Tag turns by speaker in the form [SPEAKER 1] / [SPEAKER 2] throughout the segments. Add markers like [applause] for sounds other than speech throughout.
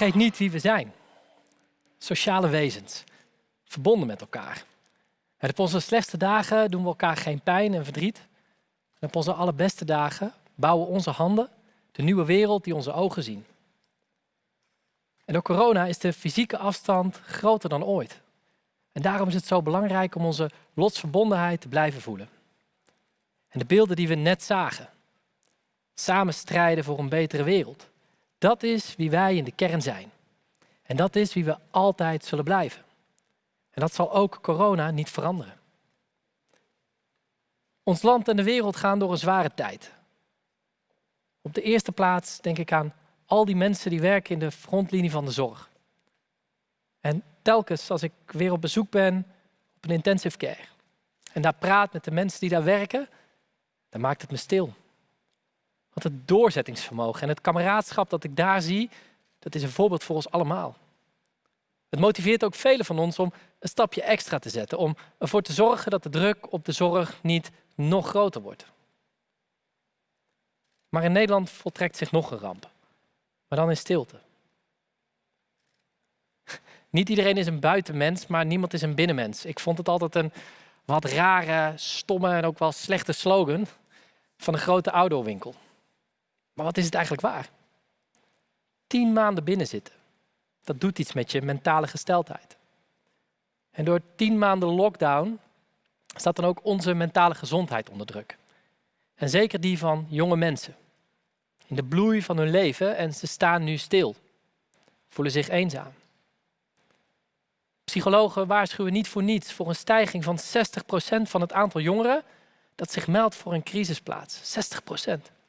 [SPEAKER 1] Vergeet niet wie we zijn. Sociale wezens, verbonden met elkaar. En op onze slechtste dagen doen we elkaar geen pijn en verdriet. En op onze allerbeste dagen bouwen onze handen de nieuwe wereld die onze ogen zien. En door corona is de fysieke afstand groter dan ooit. En daarom is het zo belangrijk om onze lotsverbondenheid te blijven voelen. En de beelden die we net zagen, samen strijden voor een betere wereld, dat is wie wij in de kern zijn. En dat is wie we altijd zullen blijven. En dat zal ook corona niet veranderen. Ons land en de wereld gaan door een zware tijd. Op de eerste plaats denk ik aan al die mensen die werken in de frontlinie van de zorg. En telkens als ik weer op bezoek ben op een intensive care en daar praat met de mensen die daar werken, dan maakt het me stil. Het doorzettingsvermogen en het kameraadschap dat ik daar zie, dat is een voorbeeld voor ons allemaal. Het motiveert ook velen van ons om een stapje extra te zetten, om ervoor te zorgen dat de druk op de zorg niet nog groter wordt. Maar in Nederland voltrekt zich nog een ramp, maar dan in stilte. [laughs] Niet iedereen is een buitenmens, maar niemand is een binnenmens. Ik vond het altijd een wat rare, stomme en ook wel slechte slogan van een grote outdoorwinkel. Maar wat is het eigenlijk waar? Tien maanden binnenzitten, dat doet iets met je mentale gesteldheid. En door tien maanden lockdown staat dan ook onze mentale gezondheid onder druk. En zeker die van jonge mensen. In de bloei van hun leven en ze staan nu stil. Voelen zich eenzaam. Psychologen waarschuwen niet voor niets voor een stijging van 60% van het aantal jongeren dat zich meldt voor een crisisplaats. 60%.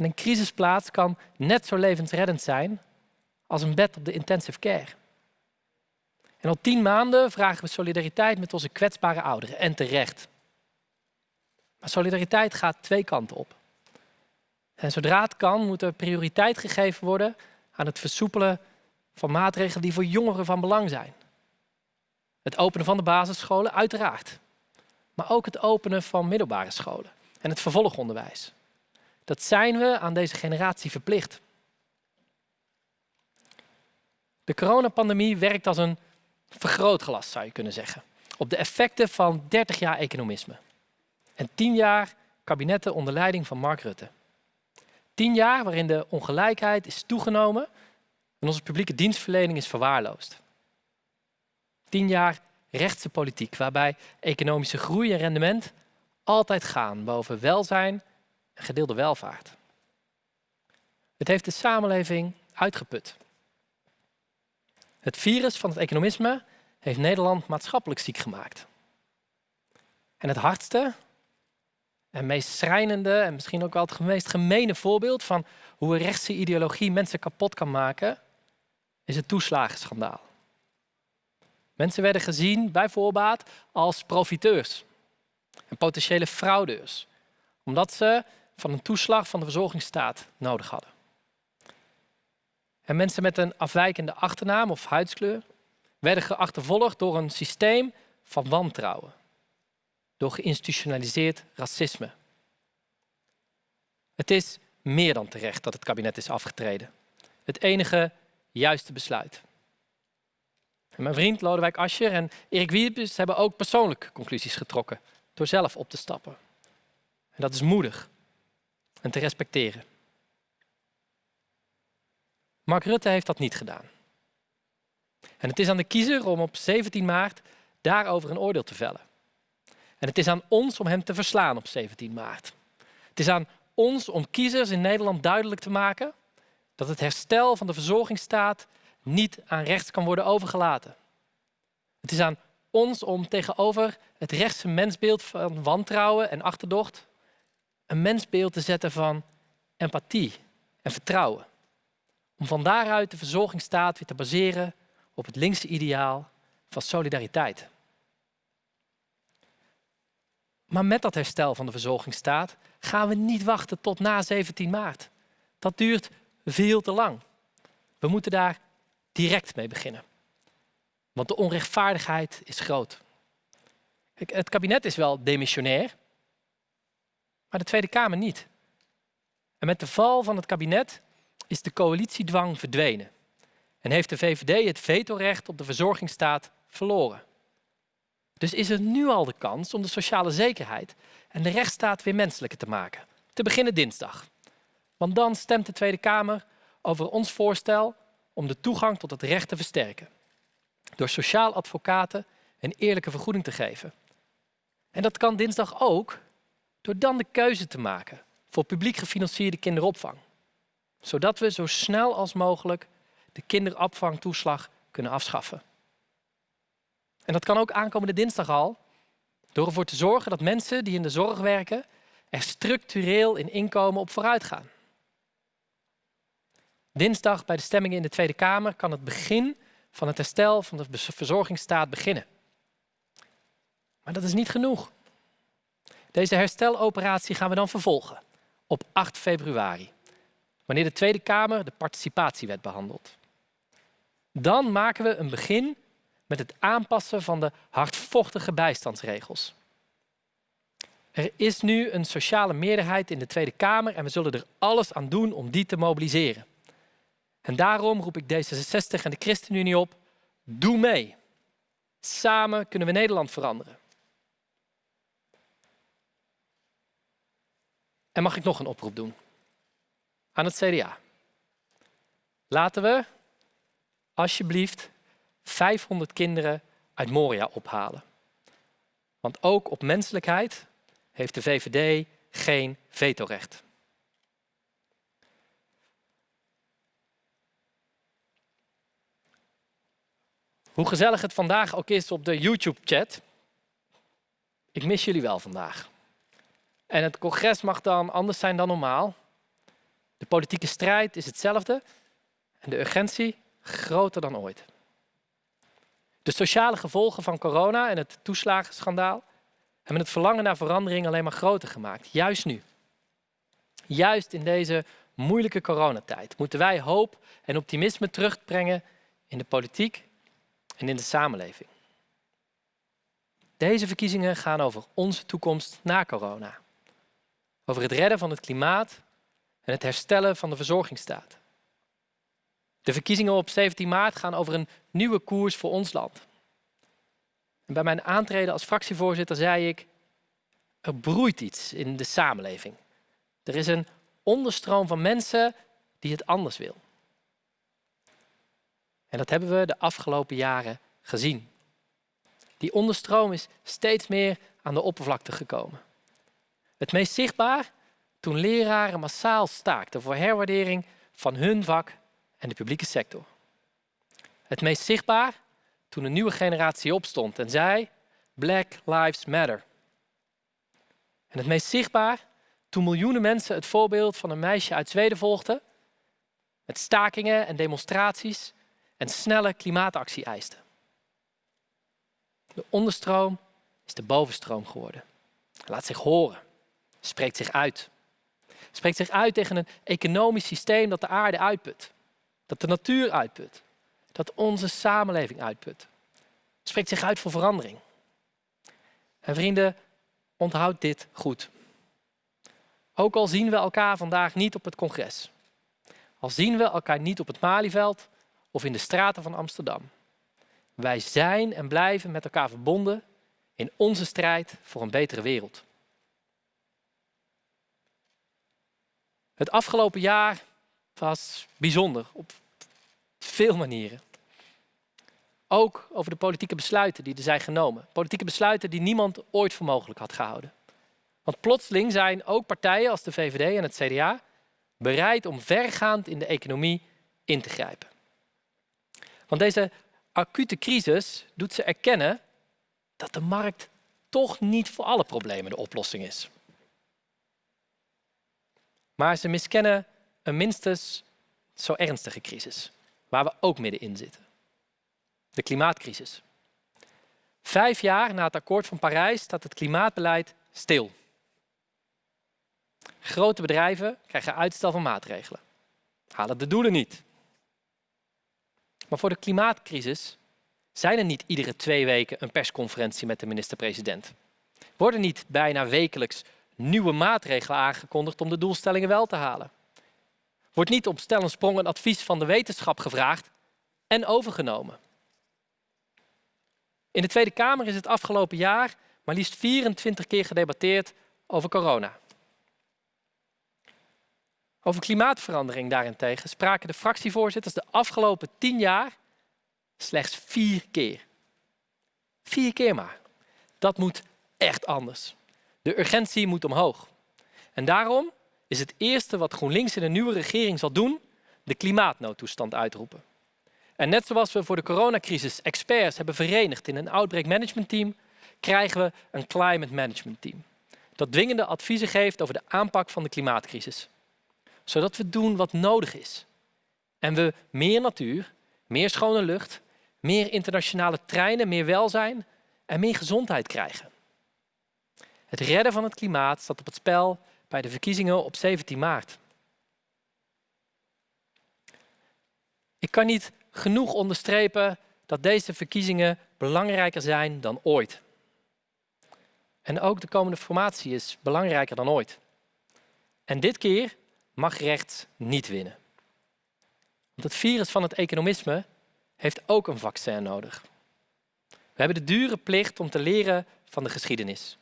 [SPEAKER 1] En een crisisplaats kan net zo levensreddend zijn als een bed op de intensive care. En al tien maanden vragen we solidariteit met onze kwetsbare ouderen. En terecht. Maar solidariteit gaat twee kanten op. En zodra het kan, moet er prioriteit gegeven worden aan het versoepelen van maatregelen die voor jongeren van belang zijn. Het openen van de basisscholen, uiteraard. Maar ook het openen van middelbare scholen en het vervolgonderwijs. Dat zijn we aan deze generatie verplicht. De coronapandemie werkt als een vergrootglas, zou je kunnen zeggen, op de effecten van 30 jaar economisme. En 10 jaar kabinetten onder leiding van Mark Rutte. 10 jaar waarin de ongelijkheid is toegenomen en onze publieke dienstverlening is verwaarloosd. 10 jaar rechtse politiek, waarbij economische groei en rendement altijd gaan boven welzijn gedeelde welvaart. Het heeft de samenleving uitgeput. Het virus van het economisme heeft Nederland maatschappelijk ziek gemaakt. En het hardste en meest schrijnende en misschien ook wel het meest gemene voorbeeld van hoe een rechtse ideologie mensen kapot kan maken, is het toeslagenschandaal. Mensen werden gezien bij voorbaat als profiteurs en potentiële fraudeurs, omdat ze van een toeslag van de verzorgingsstaat nodig hadden. En mensen met een afwijkende achternaam of huidskleur werden geachtervolgd door een systeem van wantrouwen, door geïnstitutionaliseerd racisme. Het is meer dan terecht dat het kabinet is afgetreden. Het enige juiste besluit. Mijn vriend Lodewijk Asscher en Erik Wiebes hebben ook persoonlijke conclusies getrokken door zelf op te stappen. En dat is moedig en te respecteren. Mark Rutte heeft dat niet gedaan. En het is aan de kiezer om op 17 maart daarover een oordeel te vellen. En het is aan ons om hem te verslaan op 17 maart. Het is aan ons om kiezers in Nederland duidelijk te maken dat het herstel van de verzorgingsstaat niet aan rechts kan worden overgelaten. Het is aan ons om tegenover het rechtse mensbeeld van wantrouwen en achterdocht een mensbeeld te zetten van empathie en vertrouwen. Om van daaruit de verzorgingsstaat weer te baseren op het linkse ideaal van solidariteit. Maar met dat herstel van de verzorgingsstaat gaan we niet wachten tot na 17 maart. Dat duurt veel te lang. We moeten daar direct mee beginnen. Want de onrechtvaardigheid is groot. Het kabinet is wel demissionair, maar de Tweede Kamer niet. En met de val van het kabinet is de coalitiedwang verdwenen. en heeft de VVD het vetorecht op de verzorgingsstaat verloren. Dus is er nu al de kans om de sociale zekerheid en de rechtsstaat weer menselijker te maken. Te beginnen dinsdag. Want dan stemt de Tweede Kamer over ons voorstel om de toegang tot het recht te versterken. Door sociaal advocaten een eerlijke vergoeding te geven. En dat kan dinsdag ook door dan de keuze te maken voor publiek gefinancierde kinderopvang. Zodat we zo snel als mogelijk de kinderopvangtoeslag kunnen afschaffen. En dat kan ook aankomende dinsdag al, door ervoor te zorgen dat mensen die in de zorg werken er structureel in inkomen op vooruit gaan. Dinsdag bij de stemmingen in de Tweede Kamer kan het begin van het herstel van de verzorgingsstaat beginnen. Maar dat is niet genoeg. Deze hersteloperatie gaan we dan vervolgen op 8 februari, wanneer de Tweede Kamer de participatiewet behandelt. Dan maken we een begin met het aanpassen van de hardvochtige bijstandsregels. Er is nu een sociale meerderheid in de Tweede Kamer en we zullen er alles aan doen om die te mobiliseren. En daarom roep ik D66 en de ChristenUnie op, doe mee. Samen kunnen we Nederland veranderen. En mag ik nog een oproep doen? Aan het CDA. Laten we alsjeblieft 500 kinderen uit Moria ophalen. Want ook op menselijkheid heeft de VVD geen vetorecht. Hoe gezellig het vandaag ook is op de YouTube-chat, ik mis jullie wel vandaag. En het congres mag dan anders zijn dan normaal. De politieke strijd is hetzelfde en de urgentie groter dan ooit. De sociale gevolgen van corona en het toeslagenschandaal hebben het verlangen naar verandering alleen maar groter gemaakt. Juist nu. Juist in deze moeilijke coronatijd moeten wij hoop en optimisme terugbrengen in de politiek en in de samenleving. Deze verkiezingen gaan over onze toekomst na corona. Over het redden van het klimaat en het herstellen van de verzorgingsstaat. De verkiezingen op 17 maart gaan over een nieuwe koers voor ons land. En bij mijn aantreden als fractievoorzitter zei ik, er broeit iets in de samenleving. Er is een onderstroom van mensen die het anders wil. En dat hebben we de afgelopen jaren gezien. Die onderstroom is steeds meer aan de oppervlakte gekomen. Het meest zichtbaar toen leraren massaal staakten voor herwaardering van hun vak en de publieke sector. Het meest zichtbaar toen een nieuwe generatie opstond en zei: Black Lives Matter. En het meest zichtbaar toen miljoenen mensen het voorbeeld van een meisje uit Zweden volgden, met stakingen en demonstraties en snelle klimaatactie eisten. De onderstroom is de bovenstroom geworden. Laat zich horen, spreekt zich uit. Spreekt zich uit tegen een economisch systeem dat de aarde uitput, dat de natuur uitput, dat onze samenleving uitput. Spreekt zich uit voor verandering. En vrienden, onthoud dit goed. Ook al zien we elkaar vandaag niet op het congres, al zien we elkaar niet op het Malieveld of in de straten van Amsterdam. Wij zijn en blijven met elkaar verbonden in onze strijd voor een betere wereld. Het afgelopen jaar was bijzonder op veel manieren. Ook over de politieke besluiten die er zijn genomen. Politieke besluiten die niemand ooit voor mogelijk had gehouden. Want plotseling zijn ook partijen als de VVD en het CDA bereid om vergaand in de economie in te grijpen. Want deze acute crisis doet ze erkennen dat de markt toch niet voor alle problemen de oplossing is. Maar ze miskennen een minstens zo ernstige crisis, waar we ook middenin zitten. De klimaatcrisis. Vijf jaar na het akkoord van Parijs staat het klimaatbeleid stil. Grote bedrijven krijgen uitstel van maatregelen, halen de doelen niet. Maar voor de klimaatcrisis zijn er niet iedere twee weken een persconferentie met de minister-president. Worden niet bijna wekelijks nieuwe maatregelen aangekondigd om de doelstellingen wel te halen. Wordt niet op stel en sprong een advies van de wetenschap gevraagd en overgenomen. In de Tweede Kamer is het afgelopen jaar maar liefst 24 keer gedebatteerd over corona. Over klimaatverandering daarentegen spraken de fractievoorzitters de afgelopen 10 jaar slechts vier keer. Vier keer maar. Dat moet echt anders. De urgentie moet omhoog. En daarom is het eerste wat GroenLinks in een nieuwe regering zal doen, de klimaatnoodtoestand uitroepen. En net zoals we voor de coronacrisis experts hebben verenigd in een outbreak management team, krijgen we een climate management team. Dat dwingende adviezen geeft over de aanpak van de klimaatcrisis. Zodat we doen wat nodig is. En we meer natuur, meer schone lucht, meer internationale treinen, meer welzijn en meer gezondheid krijgen. Het redden van het klimaat staat op het spel bij de verkiezingen op 17 maart. Ik kan niet genoeg onderstrepen dat deze verkiezingen belangrijker zijn dan ooit. En ook de komende formatie is belangrijker dan ooit. En dit keer mag rechts niet winnen. Want het virus van het economisme heeft ook een vaccin nodig. We hebben de dure plicht om te leren van de geschiedenis.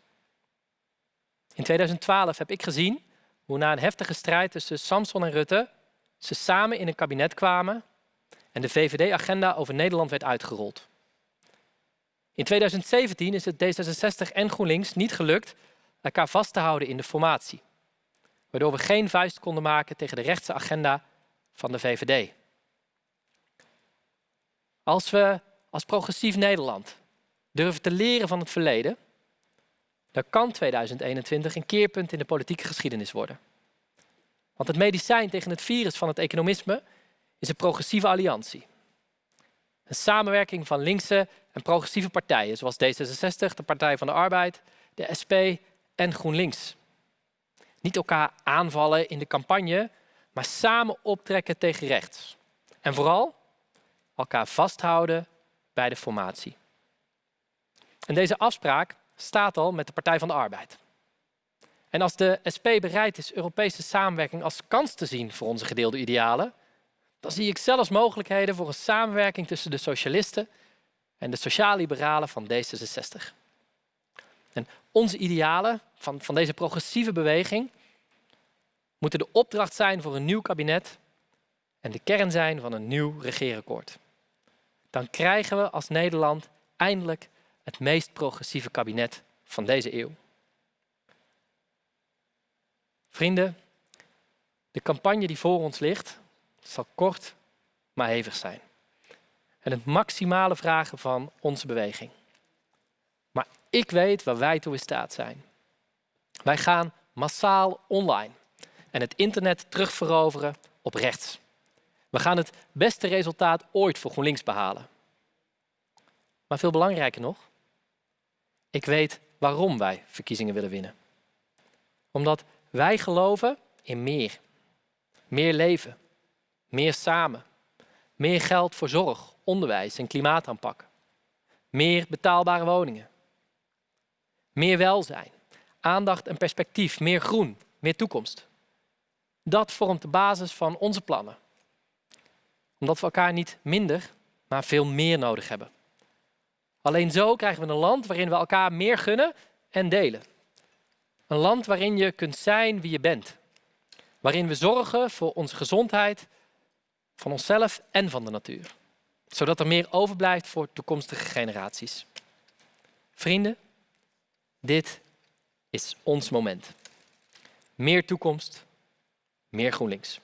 [SPEAKER 1] In 2012 heb ik gezien hoe na een heftige strijd tussen Samson en Rutte ze samen in een kabinet kwamen en de VVD-agenda over Nederland werd uitgerold. In 2017 is het D66 en GroenLinks niet gelukt elkaar vast te houden in de formatie, waardoor we geen vuist konden maken tegen de rechtse agenda van de VVD. Als we als progressief Nederland durven te leren van het verleden, kan 2021 een keerpunt in de politieke geschiedenis worden. Want het medicijn tegen het virus van het economisme is een progressieve alliantie. Een samenwerking van linkse en progressieve partijen, zoals D66, de Partij van de Arbeid, de SP en GroenLinks. Niet elkaar aanvallen in de campagne, maar samen optrekken tegen rechts. En vooral elkaar vasthouden bij de formatie. En deze afspraak staat al met de Partij van de Arbeid. En als de SP bereid is Europese samenwerking als kans te zien voor onze gedeelde idealen, dan zie ik zelfs mogelijkheden voor een samenwerking tussen de socialisten en de sociaal-liberalen van D66. En onze idealen van, van deze progressieve beweging moeten de opdracht zijn voor een nieuw kabinet en de kern zijn van een nieuw regeerakkoord. Dan krijgen we als Nederland eindelijk het meest progressieve kabinet van deze eeuw. Vrienden, de campagne die voor ons ligt, zal kort maar hevig zijn. En het maximale vragen van onze beweging. Maar ik weet waar wij toe in staat zijn. Wij gaan massaal online en het internet terugveroveren op rechts. We gaan het beste resultaat ooit voor GroenLinks behalen. Maar veel belangrijker nog, ik weet waarom wij verkiezingen willen winnen. Omdat wij geloven in meer. Meer leven, meer samen, meer geld voor zorg, onderwijs en klimaataanpak. Meer betaalbare woningen. Meer welzijn, aandacht en perspectief, meer groen, meer toekomst. Dat vormt de basis van onze plannen. Omdat we elkaar niet minder, maar veel meer nodig hebben. Alleen zo krijgen we een land waarin we elkaar meer gunnen en delen. Een land waarin je kunt zijn wie je bent. Waarin we zorgen voor onze gezondheid, van onszelf en van de natuur. Zodat er meer overblijft voor toekomstige generaties. Vrienden, dit is ons moment. Meer toekomst, meer GroenLinks.